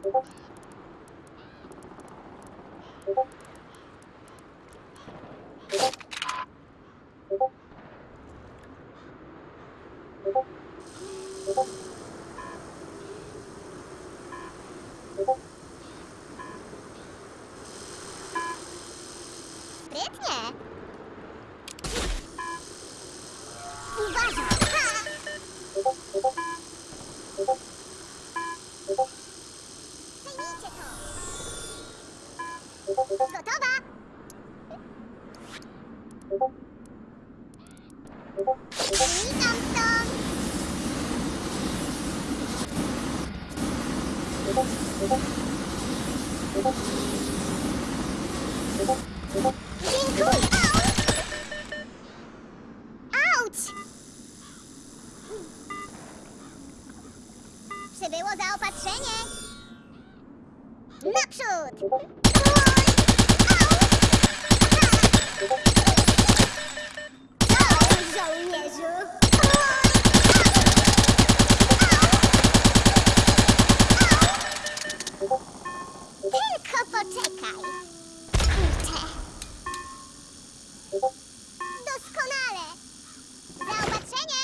Świetnie! Uważaj! To! Gotowa! Witam stąd! Dziękuję! Przybyło zaopatrzenie! Naprzód! Oj, żołnierzu! Tylko poczekaj! Kurczę! Doskonale! Zaopatrzenie!